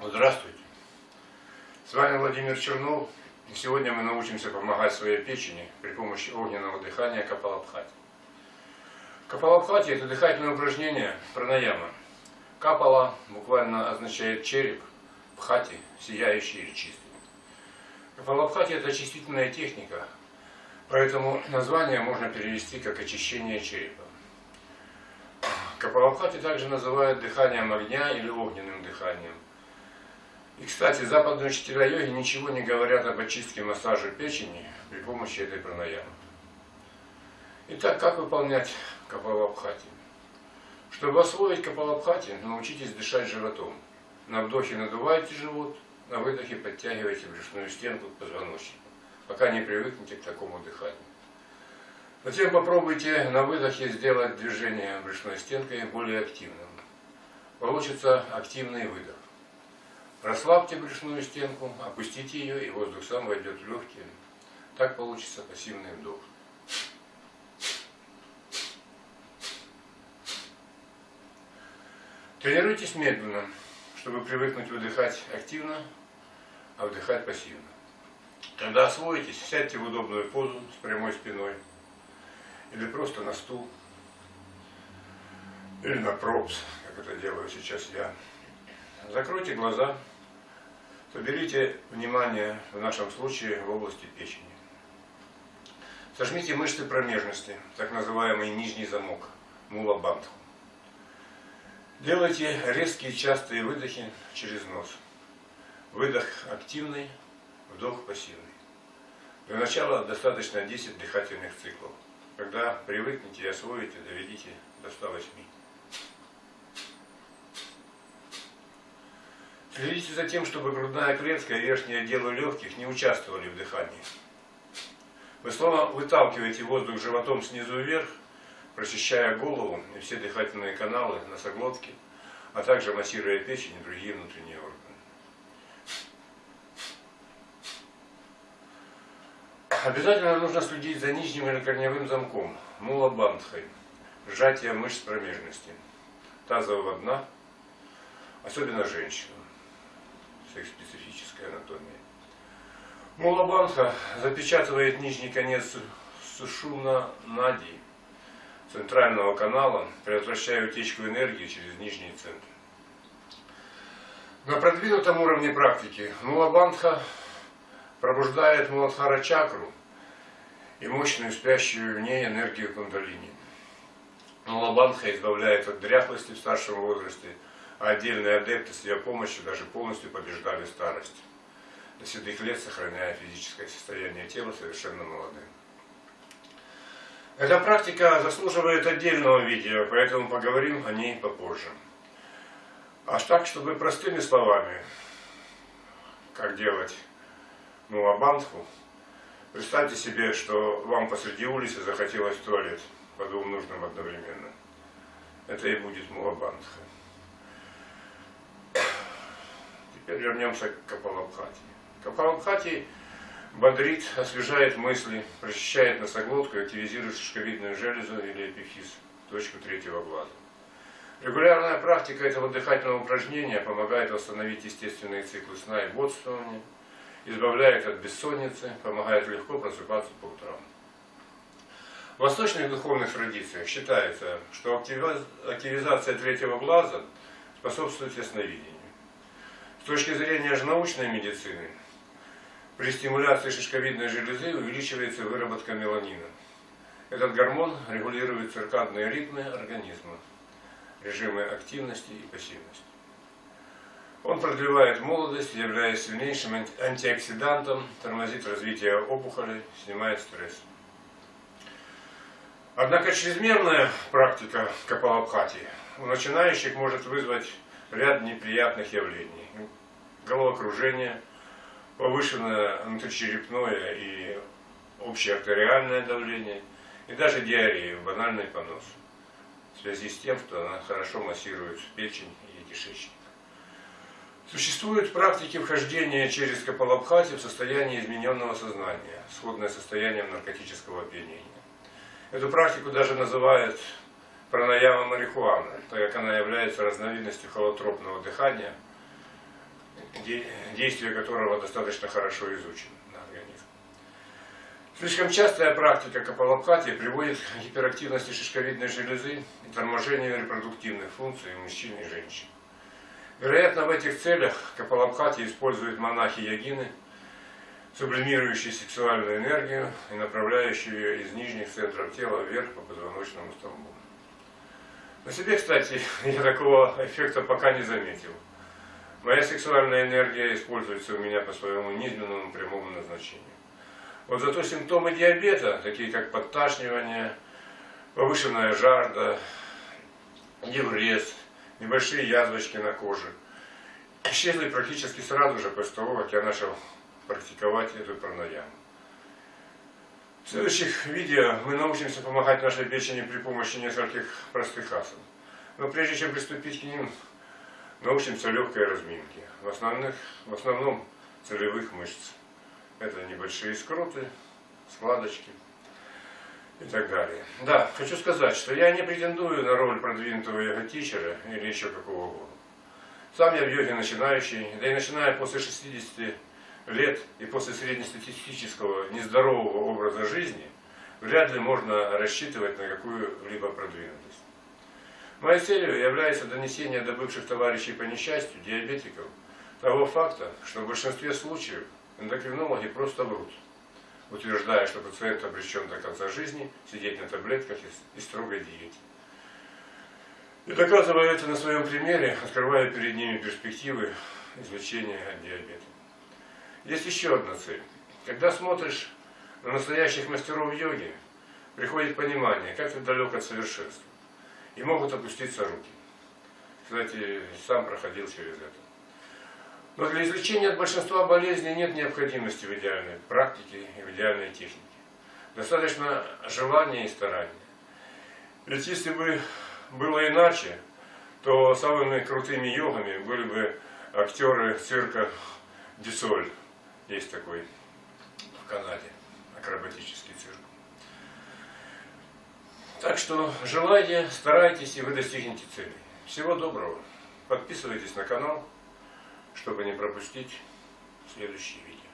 Здравствуйте. С вами Владимир Чернов. И сегодня мы научимся помогать своей печени при помощи огненного дыхания Капалабхати. Капалабхати – это дыхательное упражнение пранаяма. Капала буквально означает череп, бхати – сияющий или чистый. Капалабхати – это очистительная техника, поэтому название можно перевести как очищение черепа. Капалабхати также называют дыханием огня или огненным дыханием. И, кстати, западные учителя йоги ничего не говорят об очистке массажа печени при помощи этой пранаямы. Итак, как выполнять капалабхати? Чтобы освоить капалабхати, научитесь дышать животом. На вдохе надувайте живот, на выдохе подтягивайте брюшную стенку к позвоночнику, пока не привыкнете к такому дыханию. Затем попробуйте на выдохе сделать движение брюшной стенкой более активным. Получится активный выдох. Расслабьте брюшную стенку, опустите ее, и воздух сам войдет в легкие. Так получится пассивный вдох. Тренируйтесь медленно, чтобы привыкнуть выдыхать активно, а вдыхать пассивно. Когда освоитесь, сядьте в удобную позу с прямой спиной, или просто на стул, или на пропс, как это делаю сейчас я. Закройте глаза, соберите внимание, в нашем случае, в области печени. Сожмите мышцы промежности, так называемый нижний замок, мула бандху. Делайте резкие частые выдохи через нос. Выдох активный, вдох пассивный. Для начала достаточно 10 дыхательных циклов. Когда привыкнете и освоите, доведите до 108. Следите за тем, чтобы грудная клетка и верхнее отделы легких не участвовали в дыхании. Вы снова выталкиваете воздух животом снизу вверх, прочищая голову и все дыхательные каналы, носоглотки, а также массируя печень и другие внутренние органы. Обязательно нужно следить за нижним или корневым замком, мулабандхой, сжатие мышц промежности, тазового дна, особенно женщинам с их специфической анатомией. Мулабандха запечатывает нижний конец сушуна нади, центрального канала, предотвращая утечку энергии через нижний центр. На продвинутом уровне практики Мулабандха пробуждает Муладхара чакру и мощную спящую в ней энергию кундалини. Мулабандха избавляет от дряхлости в старшем возрасте, отдельные адепты с ее помощью даже полностью побеждали старость, до седых лет сохраняя физическое состояние тела совершенно молодым. Эта практика заслуживает отдельного видео, поэтому поговорим о ней попозже. А так, чтобы простыми словами, как делать мулабандху, представьте себе, что вам посреди улицы захотелось в туалет по двум нужным одновременно. Это и будет мулабандха. Теперь вернемся к Капалабхати. Капалабхати бодрит, освежает мысли, прочищает носоглотку, активизирует шишковидную железу или эпифиз, точку третьего глаза. Регулярная практика этого дыхательного упражнения помогает восстановить естественные циклы сна и бодрствования, избавляет от бессонницы, помогает легко просыпаться по утрам. В восточных духовных традициях считается, что активизация третьего глаза способствует ясновидению. Точки зрения же научной медицины, при стимуляции шишковидной железы увеличивается выработка меланина. Этот гормон регулирует циркадные ритмы организма, режимы активности и пассивности. Он продлевает молодость, являясь сильнейшим антиоксидантом, тормозит развитие опухолей, снимает стресс. Однако чрезмерная практика капалабхати у начинающих может вызвать ряд неприятных явлений. Головокружение, повышенное внутричерепное и общее артериальное давление, и даже диарею, банальный понос, в связи с тем, что она хорошо массирует печень и кишечник. Существуют практики вхождения через капалабхати в состояние измененного сознания, сходное состоянием наркотического опьянения. Эту практику даже называют пранаяма марихуана, так как она является разновидностью холотропного дыхания, действие которого достаточно хорошо изучено на организм. Слишком частая практика капалабхати приводит к гиперактивности шишковидной железы и торможению репродуктивных функций у мужчин и женщин. Вероятно, в этих целях капалабхати используют монахи-ягины, сублимирующие сексуальную энергию и направляющие ее из нижних центров тела вверх по позвоночному столбу. На себе, кстати, я такого эффекта пока не заметил. Моя сексуальная энергия используется у меня по своему низменному прямому назначению. Вот зато симптомы диабета, такие как подташнивание, повышенная жажда, еврез, небольшие язвочки на коже, исчезли практически сразу же после того, как я начал практиковать эту пранаяму. В следующих видео мы научимся помогать нашей печени при помощи нескольких простых асан. Но прежде чем приступить к ним, научимся легкой разминке. В, основных, в основном целевых мышц. Это небольшие скруты, складочки и так далее. Да, хочу сказать, что я не претендую на роль продвинутого йога-тичера или еще какого угодно. Сам я в йоге начинающий, да и начиная после 60 лет и после среднестатистического нездорового образа жизни, вряд ли можно рассчитывать на какую-либо продвинутость. Моей целью является донесение до бывших товарищей по несчастью, диабетиков, того факта, что в большинстве случаев эндокринологи просто врут, утверждая, что пациент обречен до конца жизни сидеть на таблетках и строгой диете. И доказывая это на своем примере, открывая перед ними перспективы излечения от диабета. Есть еще одна цель. Когда смотришь на настоящих мастеров йоги, приходит понимание, как ты далек от совершенства. И могут опуститься руки. Кстати, сам проходил через это. Но для излечения от большинства болезней нет необходимости в идеальной практике и в идеальной технике. Достаточно желания и старания. Ведь если бы было иначе, то самыми крутыми йогами были бы актеры цирка Дюсоль. Есть такой в Канаде Так что желайте, старайтесь, и вы достигнете цели. Всего доброго. Подписывайтесь на канал, чтобы не пропустить следующие видео.